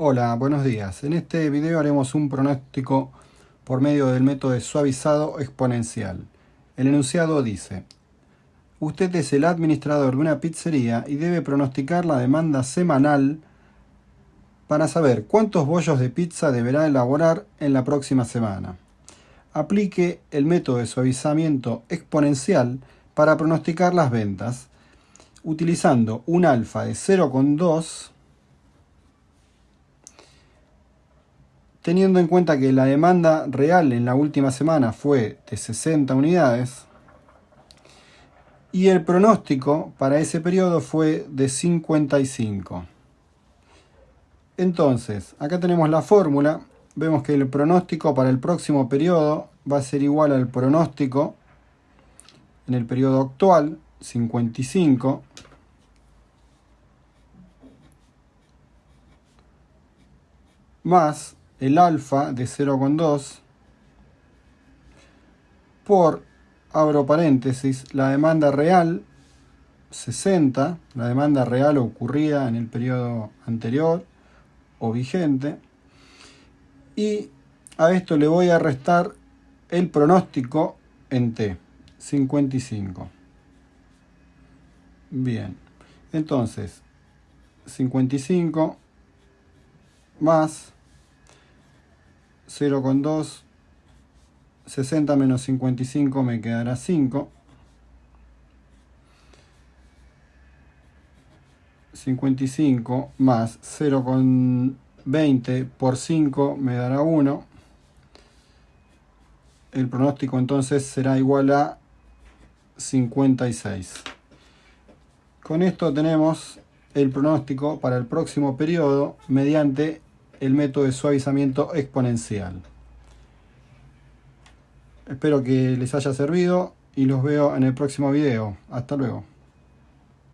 Hola, buenos días. En este video haremos un pronóstico por medio del método de suavizado exponencial. El enunciado dice, usted es el administrador de una pizzería y debe pronosticar la demanda semanal para saber cuántos bollos de pizza deberá elaborar en la próxima semana. Aplique el método de suavizamiento exponencial para pronosticar las ventas, utilizando un alfa de 0,2 Teniendo en cuenta que la demanda real en la última semana fue de 60 unidades y el pronóstico para ese periodo fue de 55. Entonces, acá tenemos la fórmula. Vemos que el pronóstico para el próximo periodo va a ser igual al pronóstico en el periodo actual, 55, más el alfa de 0,2 por, abro paréntesis, la demanda real 60, la demanda real ocurrida en el periodo anterior o vigente, y a esto le voy a restar el pronóstico en T, 55. Bien, entonces, 55 más 0,2, 60 menos 55 me quedará 5. 55 más 0,20 por 5 me dará 1. El pronóstico entonces será igual a 56. Con esto tenemos el pronóstico para el próximo periodo mediante el método de suavizamiento exponencial. Espero que les haya servido y los veo en el próximo video. Hasta luego.